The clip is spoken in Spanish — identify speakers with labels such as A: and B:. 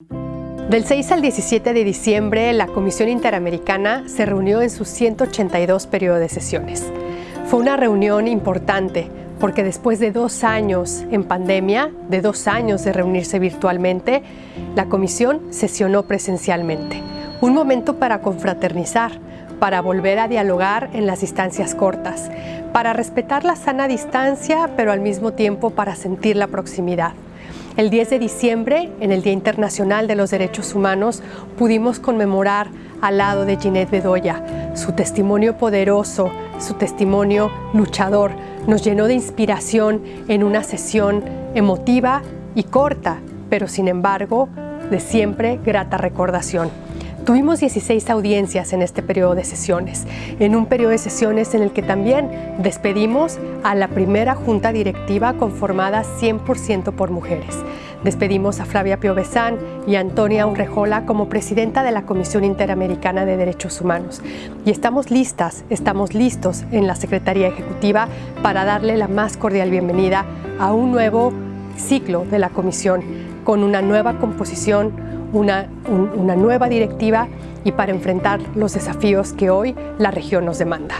A: Del 6 al 17 de diciembre, la Comisión Interamericana se reunió en sus 182 periodos de sesiones. Fue una reunión importante porque después de dos años en pandemia, de dos años de reunirse virtualmente, la Comisión sesionó presencialmente. Un momento para confraternizar, para volver a dialogar en las distancias cortas, para respetar la sana distancia, pero al mismo tiempo para sentir la proximidad. El 10 de diciembre, en el Día Internacional de los Derechos Humanos, pudimos conmemorar al lado de Ginette Bedoya. Su testimonio poderoso, su testimonio luchador, nos llenó de inspiración en una sesión emotiva y corta, pero sin embargo, de siempre grata recordación. Tuvimos 16 audiencias en este periodo de sesiones, en un periodo de sesiones en el que también despedimos a la primera junta directiva conformada 100% por mujeres. Despedimos a Flavia Piovesán y a Antonia Urrejola como presidenta de la Comisión Interamericana de Derechos Humanos. Y estamos listas, estamos listos en la Secretaría Ejecutiva para darle la más cordial bienvenida a un nuevo ciclo de la Comisión con una nueva composición, una, una nueva directiva y para enfrentar los desafíos que hoy la región nos demanda.